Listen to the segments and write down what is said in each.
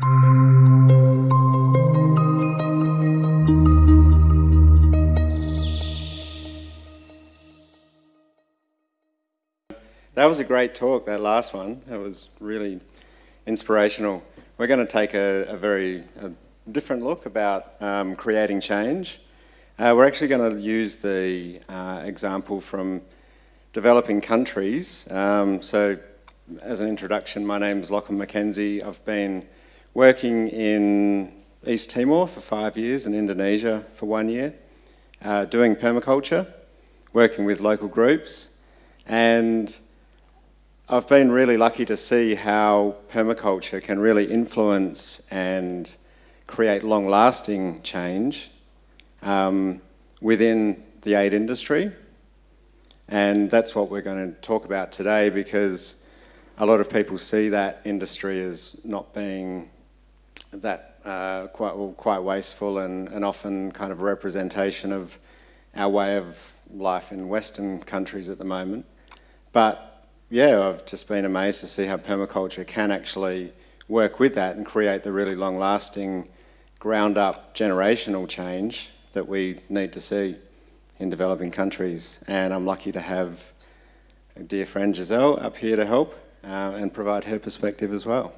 That was a great talk, that last one. That was really inspirational. We're going to take a, a very a different look about um, creating change. Uh, we're actually going to use the uh, example from developing countries. Um, so as an introduction, my name is Lachlan McKenzie. I've been working in East Timor for five years and Indonesia for one year, uh, doing permaculture, working with local groups, and I've been really lucky to see how permaculture can really influence and create long-lasting change um, within the aid industry. And that's what we're going to talk about today because a lot of people see that industry as not being that uh, quite, well, quite wasteful and, and often kind of representation of our way of life in Western countries at the moment. But yeah, I've just been amazed to see how permaculture can actually work with that and create the really long-lasting, ground-up generational change that we need to see in developing countries. And I'm lucky to have a dear friend Giselle up here to help uh, and provide her perspective as well.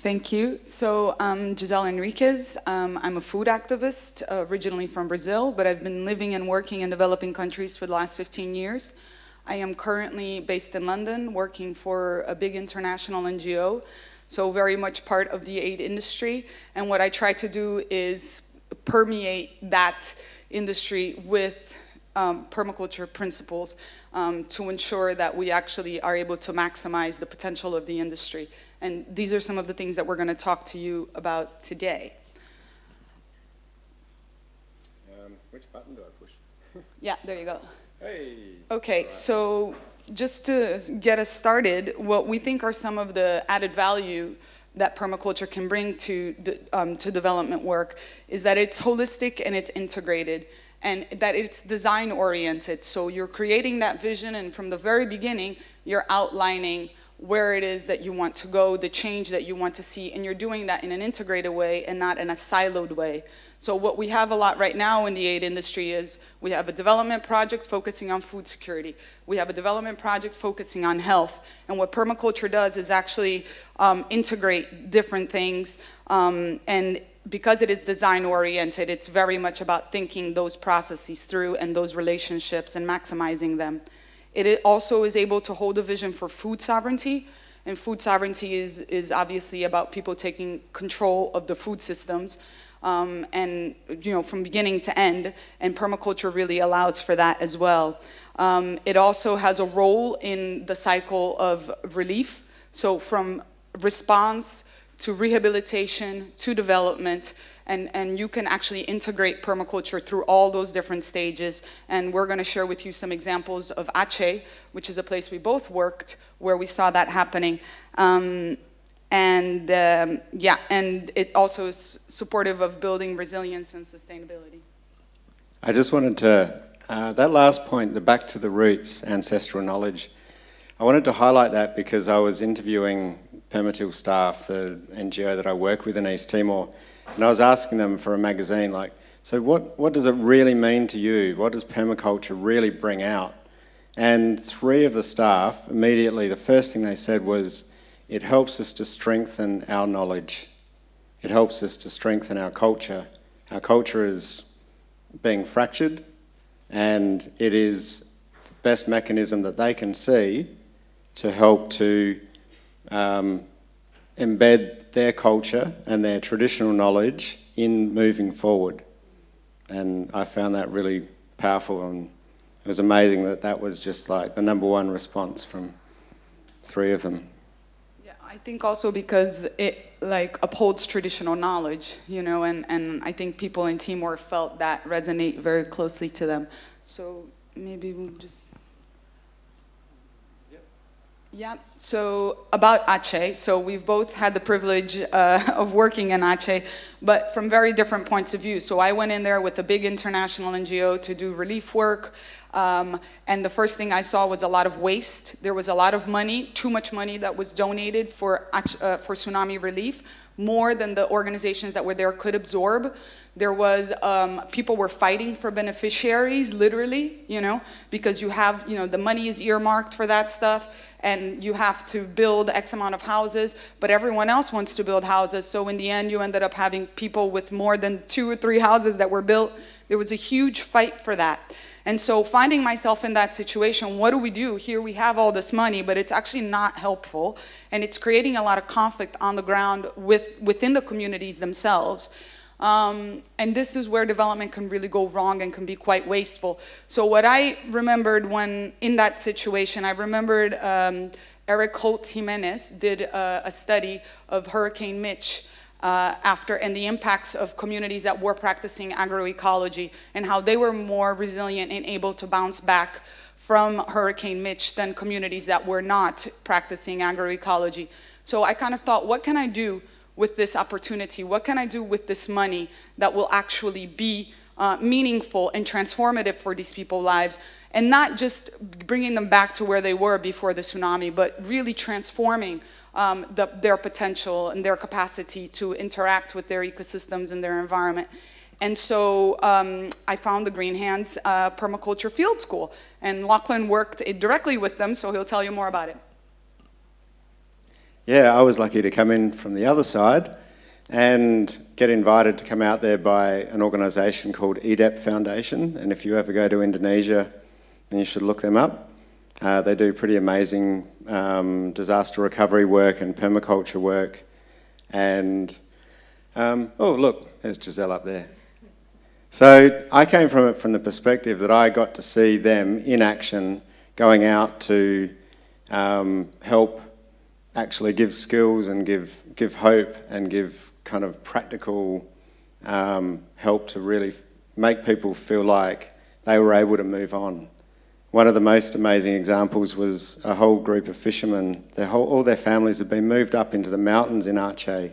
Thank you. So I'm Giselle Enriquez. Um, I'm a food activist, uh, originally from Brazil, but I've been living and working in developing countries for the last 15 years. I am currently based in London, working for a big international NGO, so very much part of the aid industry. And what I try to do is permeate that industry with um, permaculture principles um, to ensure that we actually are able to maximize the potential of the industry. And these are some of the things that we're going to talk to you about today. Um, which button do I push? yeah, there you go. Hey. Okay, right. so just to get us started, what we think are some of the added value that permaculture can bring to, um, to development work is that it's holistic and it's integrated and that it's design oriented. So you're creating that vision and from the very beginning, you're outlining where it is that you want to go, the change that you want to see, and you're doing that in an integrated way and not in a siloed way. So what we have a lot right now in the aid industry is we have a development project focusing on food security. We have a development project focusing on health. And what permaculture does is actually um, integrate different things um, and because it is design oriented, it's very much about thinking those processes through and those relationships and maximizing them. It also is able to hold a vision for food sovereignty. And food sovereignty is, is obviously about people taking control of the food systems um, and you know from beginning to end and permaculture really allows for that as well. Um, it also has a role in the cycle of relief so from response to rehabilitation to development and, and you can actually integrate permaculture through all those different stages. And we're gonna share with you some examples of Aceh, which is a place we both worked, where we saw that happening. Um, and um, yeah, and it also is supportive of building resilience and sustainability. I just wanted to, uh, that last point, the back to the roots, ancestral knowledge, I wanted to highlight that because I was interviewing Permatil staff, the NGO that I work with in East Timor, and I was asking them for a magazine like, so what, what does it really mean to you? What does permaculture really bring out? And three of the staff, immediately, the first thing they said was, it helps us to strengthen our knowledge. It helps us to strengthen our culture. Our culture is being fractured and it is the best mechanism that they can see to help to um, embed their culture and their traditional knowledge in moving forward. And I found that really powerful and it was amazing that that was just like the number one response from three of them. Yeah, I think also because it like upholds traditional knowledge, you know, and, and I think people in Timor felt that resonate very closely to them. So maybe we'll just... Yeah, so about Aceh, so we've both had the privilege uh, of working in Aceh, but from very different points of view. So I went in there with a big international NGO to do relief work. Um, and the first thing I saw was a lot of waste. There was a lot of money, too much money that was donated for, uh, for tsunami relief, more than the organizations that were there could absorb. There was, um, people were fighting for beneficiaries, literally, you know, because you have, you know, the money is earmarked for that stuff and you have to build X amount of houses, but everyone else wants to build houses. So in the end, you ended up having people with more than two or three houses that were built. There was a huge fight for that. And so finding myself in that situation, what do we do? Here we have all this money, but it's actually not helpful. And it's creating a lot of conflict on the ground with, within the communities themselves. Um, and this is where development can really go wrong and can be quite wasteful. So what I remembered when in that situation, I remembered um, Eric Holt Giménez did a, a study of Hurricane Mitch uh, after and the impacts of communities that were practicing agroecology and how they were more resilient and able to bounce back from Hurricane Mitch than communities that were not practicing agroecology. So I kind of thought, what can I do with this opportunity? What can I do with this money that will actually be uh, meaningful and transformative for these people's lives? And not just bringing them back to where they were before the tsunami, but really transforming um, the, their potential and their capacity to interact with their ecosystems and their environment. And so um, I found the Green Hands uh, Permaculture Field School, and Lachlan worked directly with them, so he'll tell you more about it. Yeah, I was lucky to come in from the other side and get invited to come out there by an organisation called IDEP Foundation. And if you ever go to Indonesia, then you should look them up. Uh, they do pretty amazing um, disaster recovery work and permaculture work. And, um, oh, look, there's Giselle up there. So I came from it from the perspective that I got to see them in action going out to um, help actually give skills and give, give hope and give kind of practical um, help to really make people feel like they were able to move on. One of the most amazing examples was a whole group of fishermen. Their whole, all their families had been moved up into the mountains in Aceh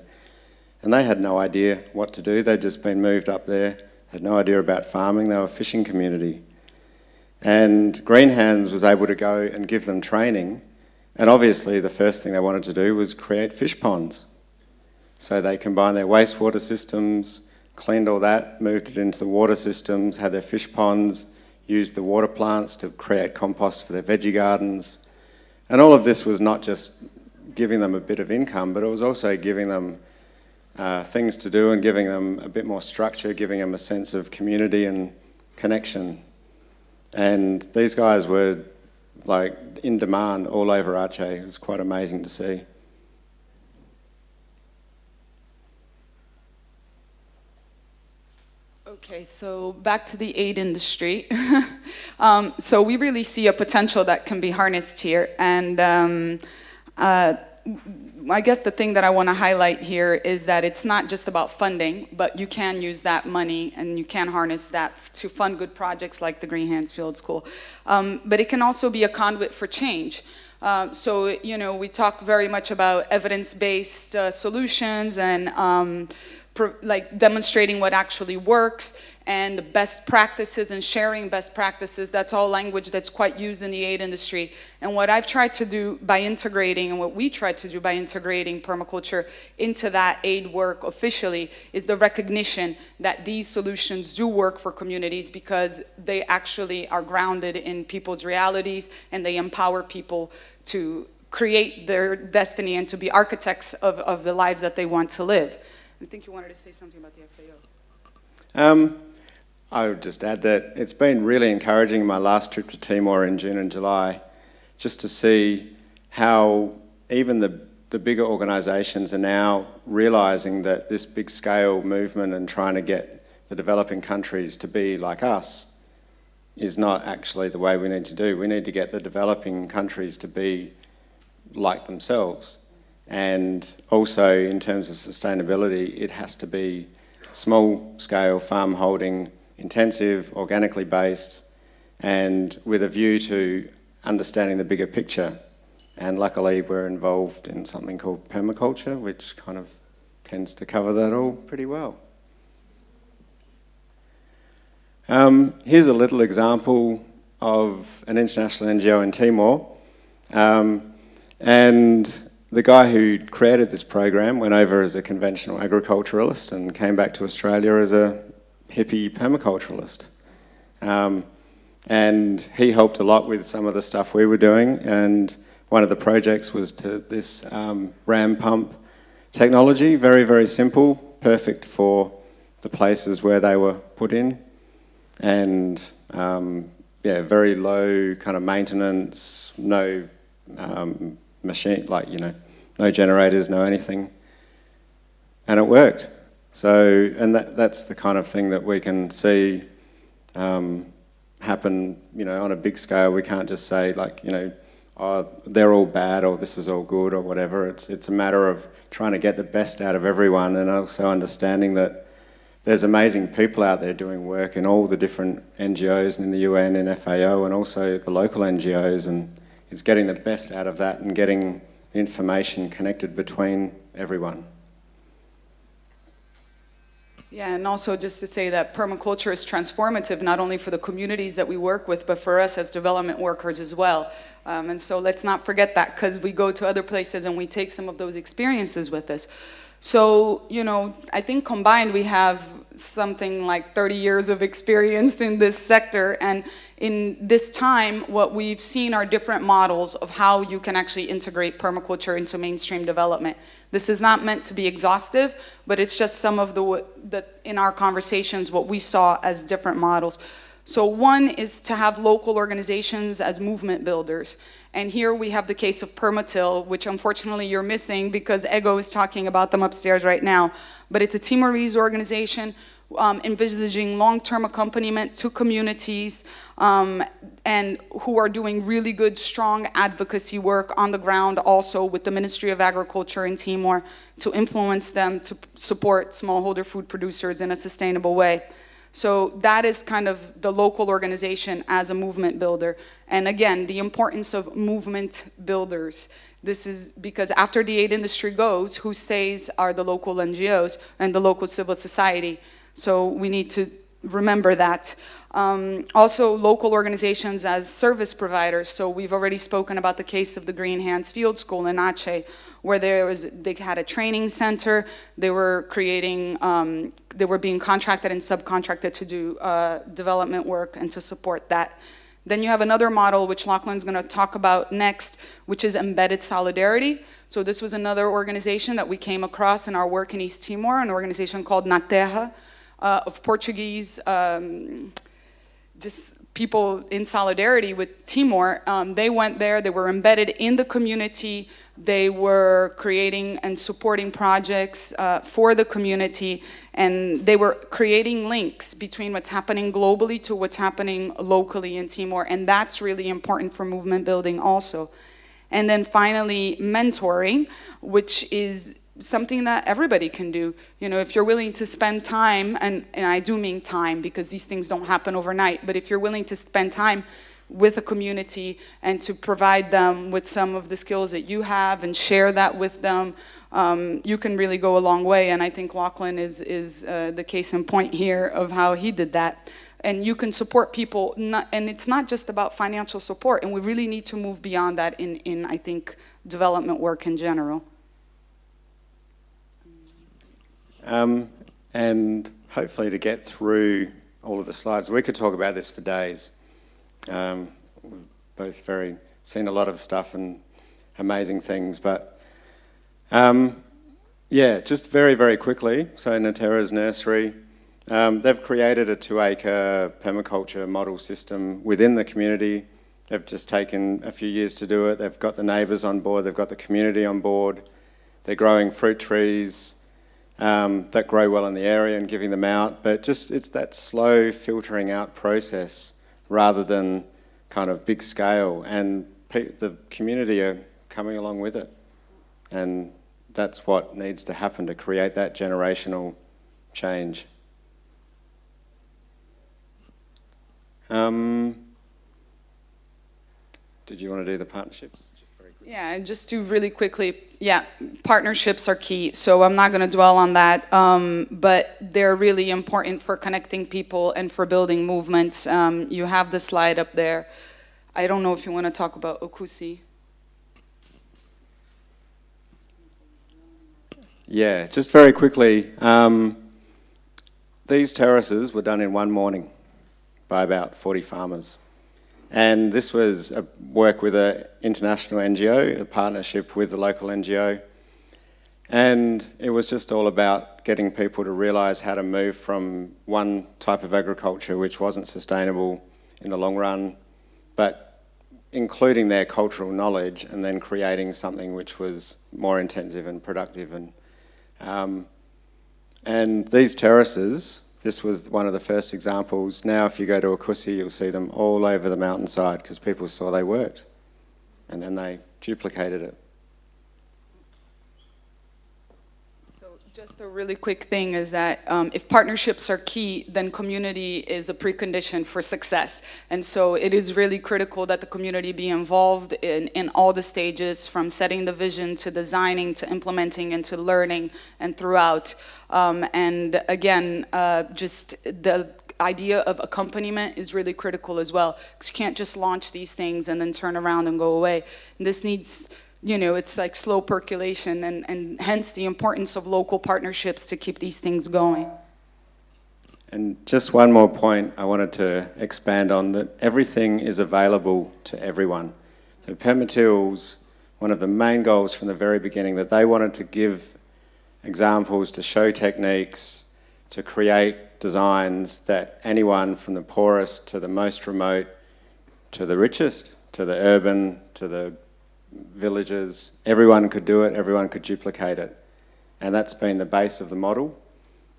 and they had no idea what to do. They'd just been moved up there, had no idea about farming. They were a fishing community. And Green Hands was able to go and give them training and obviously the first thing they wanted to do was create fish ponds. So they combined their wastewater systems, cleaned all that, moved it into the water systems, had their fish ponds, used the water plants to create compost for their veggie gardens. And all of this was not just giving them a bit of income, but it was also giving them uh, things to do and giving them a bit more structure, giving them a sense of community and connection. And these guys were like in demand all over Aceh. It was quite amazing to see. Okay, so back to the aid industry. um, so we really see a potential that can be harnessed here. And um, uh, I guess the thing that I want to highlight here is that it's not just about funding, but you can use that money and you can harness that to fund good projects like the Green Hands Field School. Um, but it can also be a conduit for change. Uh, so, you know, we talk very much about evidence-based uh, solutions and um, like demonstrating what actually works and best practices and sharing best practices. That's all language that's quite used in the aid industry. And what I've tried to do by integrating and what we tried to do by integrating permaculture into that aid work officially is the recognition that these solutions do work for communities because they actually are grounded in people's realities and they empower people to create their destiny and to be architects of, of the lives that they want to live. I think you wanted to say something about the FAO. Um, I would just add that it's been really encouraging in my last trip to Timor in June and July just to see how even the, the bigger organisations are now realising that this big scale movement and trying to get the developing countries to be like us is not actually the way we need to do. We need to get the developing countries to be like themselves and also in terms of sustainability, it has to be small scale farm holding, intensive, organically based, and with a view to understanding the bigger picture. And luckily we're involved in something called permaculture, which kind of tends to cover that all pretty well. Um, here's a little example of an international NGO in Timor. Um, and the guy who created this program went over as a conventional agriculturalist and came back to Australia as a hippie permaculturalist. Um, and he helped a lot with some of the stuff we were doing. And one of the projects was to this um, ram pump technology, very, very simple, perfect for the places where they were put in. And um, yeah, very low kind of maintenance, no um, machine, like, you know, no generators, no anything. And it worked. So, and that, that's the kind of thing that we can see um, happen, you know, on a big scale. We can't just say like, you know, oh, they're all bad or this is all good or whatever. It's, it's a matter of trying to get the best out of everyone and also understanding that there's amazing people out there doing work in all the different NGOs in the UN and FAO and also the local NGOs and it's getting the best out of that and getting the information connected between everyone. Yeah, and also just to say that permaculture is transformative not only for the communities that we work with, but for us as development workers as well. Um, and so let's not forget that because we go to other places and we take some of those experiences with us. So, you know, I think combined we have something like 30 years of experience in this sector. And in this time, what we've seen are different models of how you can actually integrate permaculture into mainstream development. This is not meant to be exhaustive, but it's just some of the, the in our conversations, what we saw as different models. So one is to have local organizations as movement builders. And here we have the case of Permatil, which unfortunately you're missing because Ego is talking about them upstairs right now. But it's a Timorese organization um, envisaging long-term accompaniment to communities um, and who are doing really good, strong advocacy work on the ground also with the Ministry of Agriculture in Timor to influence them to support smallholder food producers in a sustainable way. So that is kind of the local organization as a movement builder. And again, the importance of movement builders. This is because after the aid industry goes, who stays are the local NGOs and the local civil society. So we need to remember that. Um, also local organizations as service providers. So we've already spoken about the case of the Green Hands Field School in Aceh, where there was, they had a training center, they were creating, um, they were being contracted and subcontracted to do uh, development work and to support that. Then you have another model, which Lachlan's gonna talk about next, which is embedded solidarity. So this was another organization that we came across in our work in East Timor, an organization called Na Terra, uh, of Portuguese um, just people in solidarity with Timor, um, they went there, they were embedded in the community, they were creating and supporting projects uh, for the community, and they were creating links between what's happening globally to what's happening locally in Timor, and that's really important for movement building also. And then finally, mentoring, which is something that everybody can do. You know, if you're willing to spend time, and, and I do mean time because these things don't happen overnight, but if you're willing to spend time with a community and to provide them with some of the skills that you have and share that with them, um, you can really go a long way. And I think Lachlan is, is uh, the case in point here of how he did that. And you can support people, not, and it's not just about financial support, and we really need to move beyond that in, in I think, development work in general. Um, and hopefully to get through all of the slides, we could talk about this for days. Um, we've both very seen a lot of stuff and amazing things, but um, yeah, just very, very quickly. So Na Terra's nursery, um, they've created a two-acre permaculture model system within the community. They've just taken a few years to do it. They've got the neighbours on board. They've got the community on board. They're growing fruit trees um, that grow well in the area and giving them out, but just it's that slow filtering out process rather than kind of big scale and the community are coming along with it. And that's what needs to happen to create that generational change. Um, did you want to do the partnerships? Yeah, and just to really quickly, yeah, partnerships are key. So I'm not going to dwell on that, um, but they're really important for connecting people and for building movements. Um, you have the slide up there. I don't know if you want to talk about Oecusse. Yeah, just very quickly, um, these terraces were done in one morning by about 40 farmers. And this was a work with an international NGO, a partnership with a local NGO. And it was just all about getting people to realise how to move from one type of agriculture which wasn't sustainable in the long run, but including their cultural knowledge and then creating something which was more intensive and productive. And, um, and these terraces this was one of the first examples. Now if you go to Oecusse, you'll see them all over the mountainside because people saw they worked and then they duplicated it. Just a really quick thing is that um, if partnerships are key, then community is a precondition for success. And so it is really critical that the community be involved in, in all the stages from setting the vision to designing to implementing and to learning and throughout. Um, and again, uh, just the idea of accompaniment is really critical as well. Because you can't just launch these things and then turn around and go away. And this needs, you know, it's like slow percolation and, and hence the importance of local partnerships to keep these things going. And just one more point I wanted to expand on, that everything is available to everyone. So Permatil's, one of the main goals from the very beginning, that they wanted to give examples to show techniques, to create designs that anyone from the poorest to the most remote, to the richest, to the urban, to the villages, everyone could do it, everyone could duplicate it. And that's been the base of the model.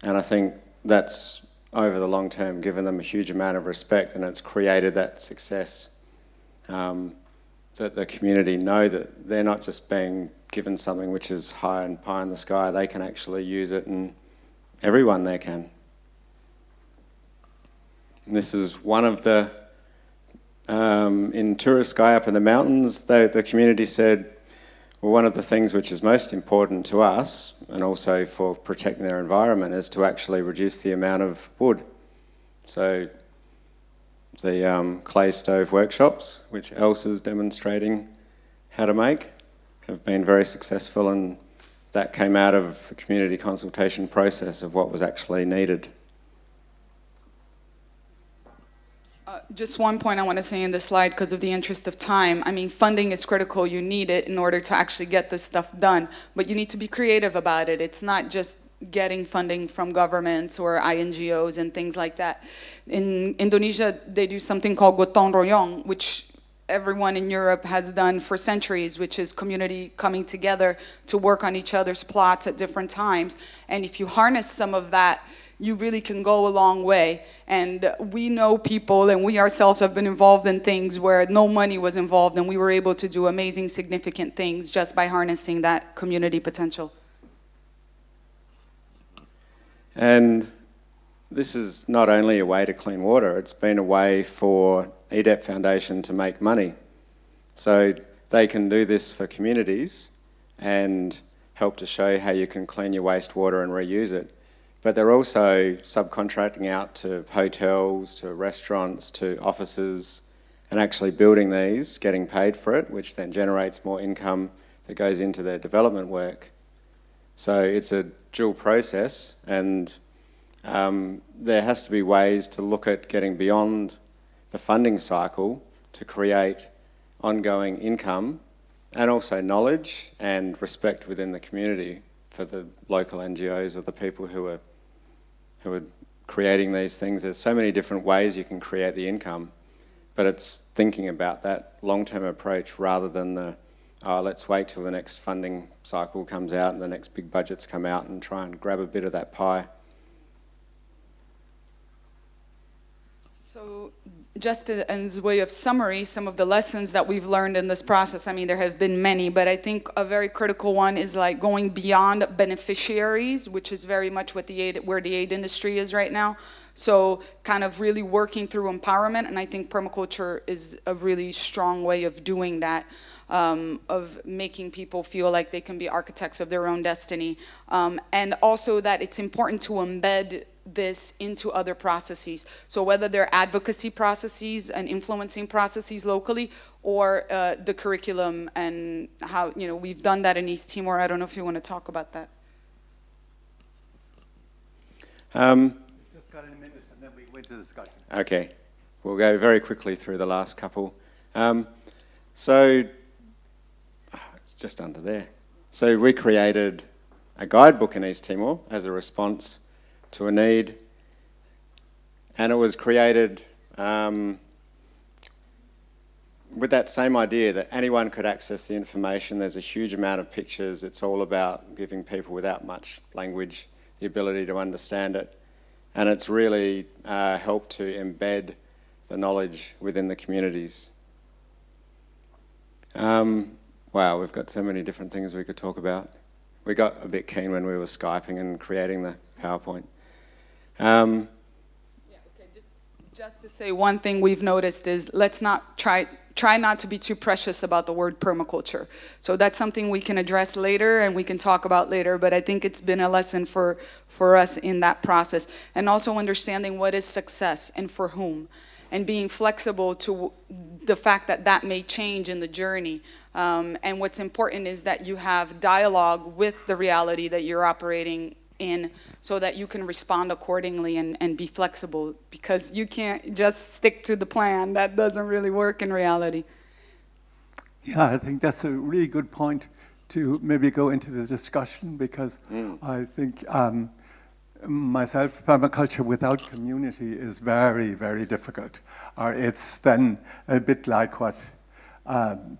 And I think that's over the long term given them a huge amount of respect and it's created that success um, that the community know that they're not just being given something which is high and pie in the sky, they can actually use it and everyone there can. And this is one of the, um, in Turiscai up in the mountains, they, the community said, well, one of the things which is most important to us, and also for protecting their environment, is to actually reduce the amount of wood. So the um, clay stove workshops, which Elsa is demonstrating how to make, have been very successful and that came out of the community consultation process of what was actually needed. Just one point I want to say in this slide because of the interest of time. I mean, funding is critical. You need it in order to actually get this stuff done. But you need to be creative about it. It's not just getting funding from governments or INGOs and things like that. In Indonesia, they do something called gotong royong, which everyone in Europe has done for centuries, which is community coming together to work on each other's plots at different times. And if you harness some of that, you really can go a long way. And we know people and we ourselves have been involved in things where no money was involved and we were able to do amazing, significant things just by harnessing that community potential. And this is not only a way to clean water, it's been a way for IDEP Foundation to make money. So they can do this for communities and help to show how you can clean your wastewater and reuse it. But they're also subcontracting out to hotels, to restaurants, to offices, and actually building these, getting paid for it, which then generates more income that goes into their development work. So it's a dual process and um, there has to be ways to look at getting beyond the funding cycle to create ongoing income and also knowledge and respect within the community for the local NGOs or the people who are, who are creating these things. There's so many different ways you can create the income, but it's thinking about that long-term approach rather than the, oh, let's wait till the next funding cycle comes out and the next big budgets come out and try and grab a bit of that pie. So just as a way of summary, some of the lessons that we've learned in this process, I mean, there have been many, but I think a very critical one is like going beyond beneficiaries, which is very much what the aid, where the aid industry is right now. So kind of really working through empowerment, and I think permaculture is a really strong way of doing that. um, of making people feel like they can be architects of their own destiny. Um, and also that it's important to embed this into other processes. So whether they're advocacy processes and influencing processes locally or uh, the curriculum and how, you know, we've done that in East Timor. I don't know if you want to talk about that. Um, Just got a minute and then we go into discussion. Okay, we'll go very quickly through the last couple. Um, so, it's just under there. So we created a guidebook in East Timor as a response to a need, and it was created um, with that same idea that anyone could access the information. There's a huge amount of pictures. It's all about giving people without much language the ability to understand it. And it's really uh, helped to embed the knowledge within the communities. Um, wow, we've got so many different things we could talk about. We got a bit keen when we were Skyping and creating the PowerPoint. Um, Yeah, okay, just, just to say one thing we've noticed is let's not try, try not to be too precious about the word permaculture. So that's something we can address later and we can talk about later, but I think it's been a lesson for, for us in that process. And also understanding what is success and for whom and being flexible to the fact that that may change in the journey. Um, and what's important is that you have dialogue with the reality that you're operating in so that you can respond accordingly and, and be flexible because you can't just stick to the plan. That doesn't really work in reality. Yeah, I think that's a really good point to maybe go into the discussion because I think um, myself, permaculture without community is very, very difficult. Or it's then a bit like what um,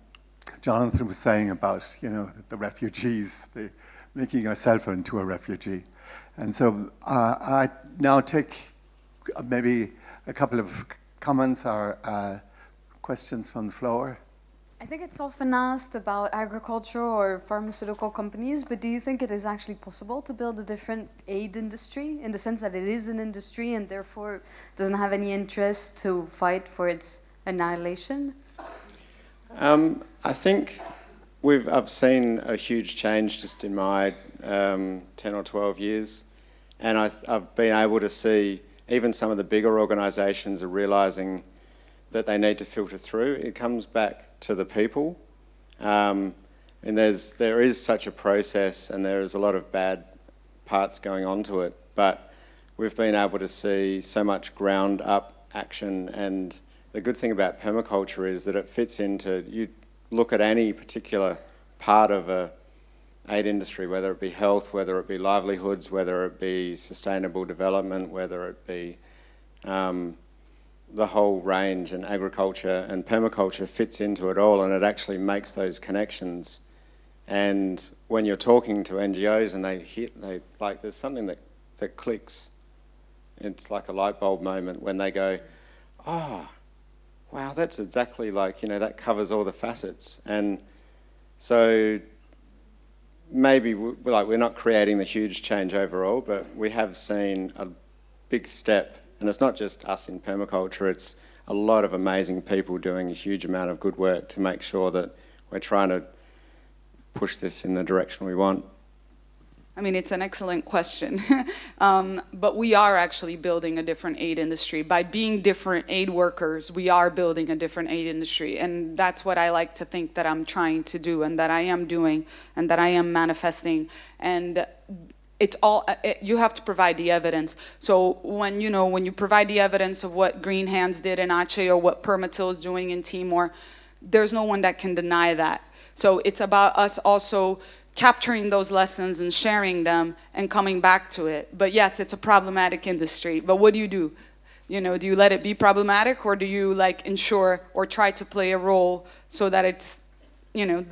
Jonathan was saying about, you know, the refugees, the, making yourself into a refugee. And so uh, I now take maybe a couple of comments or uh, questions from the floor. I think it's often asked about agriculture or pharmaceutical companies, but do you think it is actually possible to build a different aid industry in the sense that it is an industry and therefore doesn't have any interest to fight for its annihilation? Um, I think we've I've seen a huge change just in my um, 10 or 12 years, and I, I've been able to see even some of the bigger organisations are realising that they need to filter through. It comes back to the people, um, and there's there is such a process, and there is a lot of bad parts going on to it, but we've been able to see so much ground up action. And the good thing about permaculture is that it fits into, you look at any particular part of a aid industry, whether it be health, whether it be livelihoods, whether it be sustainable development, whether it be um, the whole range and agriculture and permaculture fits into it all and it actually makes those connections. And when you're talking to NGOs and they hit, they like there's something that, that clicks. It's like a light bulb moment when they go, oh, wow, that's exactly like, you know, that covers all the facets. And so maybe we, like we're not creating the huge change overall, but we have seen a big step. And it's not just us in permaculture, it's a lot of amazing people doing a huge amount of good work to make sure that we're trying to push this in the direction we want. I mean, it's an excellent question. um, but we are actually building a different aid industry. By being different aid workers, we are building a different aid industry. And that's what I like to think that I'm trying to do and that I am doing and that I am manifesting. And it's all, it, you have to provide the evidence. So when, you know, when you provide the evidence of what Green Hands did in Aceh or what Permatil is doing in Timor, there's no one that can deny that. So it's about us also capturing those lessons and sharing them and coming back to it. But yes, it's a problematic industry. But what do you do? You know, do you let it be problematic or do you like ensure or try to play a role so that it's, you know,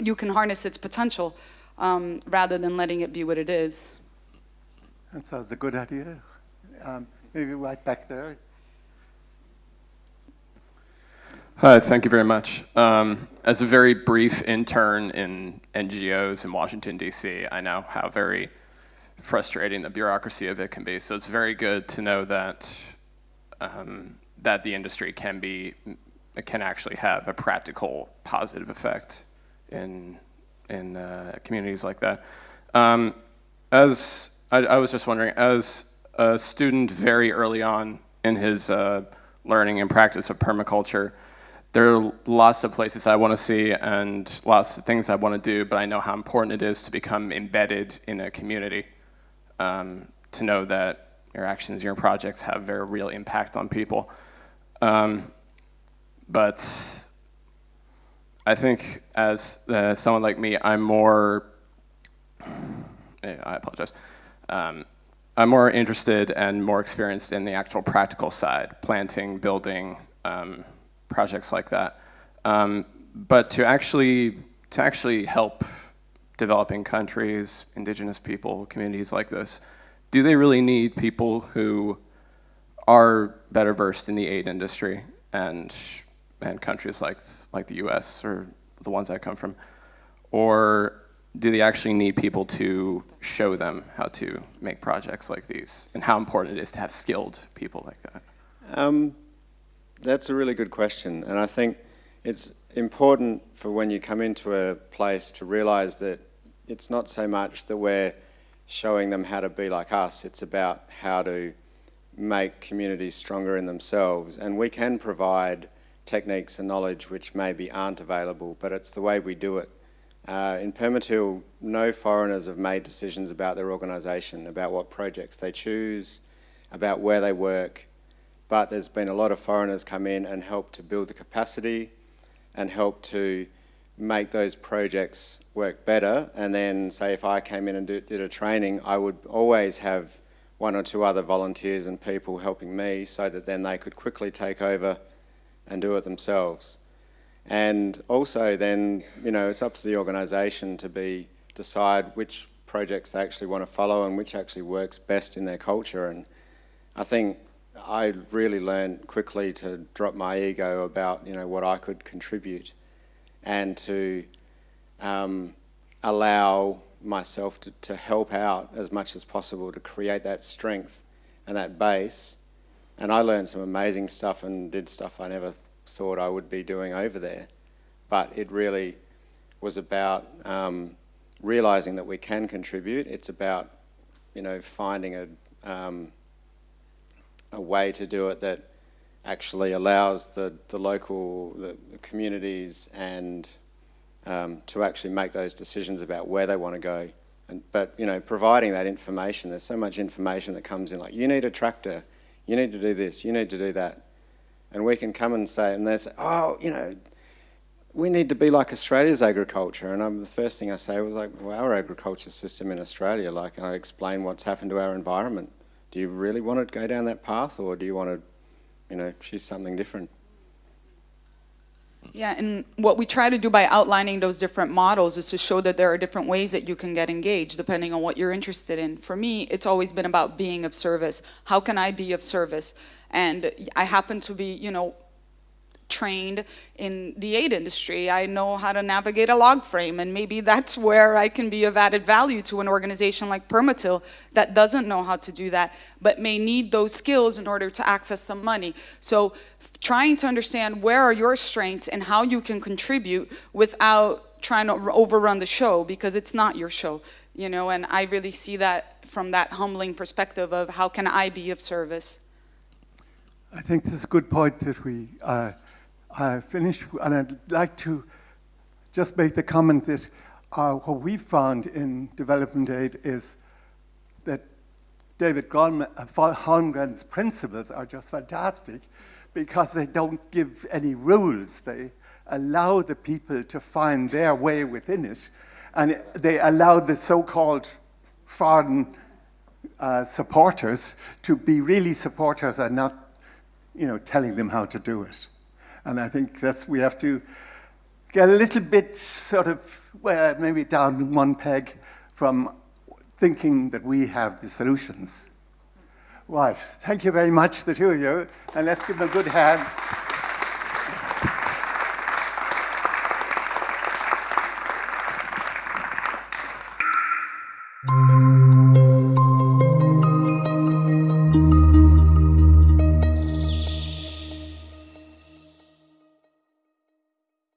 you can harness its potential um, rather than letting it be what it is? That sounds a good idea. Um, maybe right back there. Hi, thank you very much. Um, as a very brief intern in NGOs in Washington, D.C., I know how very frustrating the bureaucracy of it can be. So it's very good to know that um, that the industry can be can actually have a practical positive effect in in uh, communities like that. Um, as I, I, was just wondering, as a student very early on in his uh, learning and practice of permaculture, there are lots of places I want to see and lots of things I want to do, but I know how important it is to become embedded in a community, um, to know that your actions, your projects have very real impact on people. Um, but I think as uh, someone like me, I'm more, I apologize, um, I'm more interested and more experienced in the actual practical side, planting, building, um, projects like that. Um, but to actually, to actually help developing countries, indigenous people, communities like this, do they really need people who are better versed in the aid industry and, and countries like, like the US or the ones I come from? Or do they actually need people to show them how to make projects like these and how important it is to have skilled people like that? Um, that's a really good question, and I think it's important for when you come into a place to realize that it's not so much that we're showing them how to be like us, it's about how to make communities stronger in themselves. And we can provide techniques and knowledge which maybe aren't available, but it's the way we do it. Uh, in Permatil, no foreigners have made decisions about their organisation, about what projects they choose, about where they work, but there's been a lot of foreigners come in and help to build the capacity and help to make those projects work better. And then say if I came in and do, did a training, I would always have one or two other volunteers and people helping me so that then they could quickly take over and do it themselves. And also then, you know, it's up to the organisation to be decide which projects they actually want to follow and which actually works best in their culture. And I think I really learned quickly to drop my ego about you know what I could contribute, and to um, allow myself to, to help out as much as possible to create that strength and that base. And I learned some amazing stuff and did stuff I never thought I would be doing over there. But it really was about um, realizing that we can contribute. It's about you know finding a um, a way to do it that actually allows the, the local the, the communities and um, to actually make those decisions about where they want to go. And, but, you know, providing that information, there's so much information that comes in, like, you need a tractor, you need to do this, you need to do that. And we can come and say, and they say, oh, you know, we need to be like Australia's agriculture. And I'm, the first thing I say was like, well, our agriculture system in Australia, like I explain what's happened to our environment do you really want to go down that path or do you want to, you know, choose something different? Yeah, and what we try to do by outlining those different models is to show that there are different ways that you can get engaged depending on what you're interested in. For me, it's always been about being of service. How can I be of service? And I happen to be, you know, trained in the aid industry. I know how to navigate a log frame and maybe that's where I can be of added value to an organization like Permatil that doesn't know how to do that but may need those skills in order to access some money. So trying to understand where are your strengths and how you can contribute without trying to overrun the show because it's not your show you know and I really see that from that humbling perspective of how can I be of service. I think this is a good point that we uh, I finished, and I'd like to just make the comment that uh, what we found in development aid is that David Holmgren's principles are just fantastic because they don't give any rules. They allow the people to find their way within it, and they allow the so-called foreign uh, supporters to be really supporters and not, you know, telling them how to do it. And I think that's, we have to get a little bit sort of, well, maybe down one peg from thinking that we have the solutions. Right, thank you very much, the two of you, and let's give them a good hand.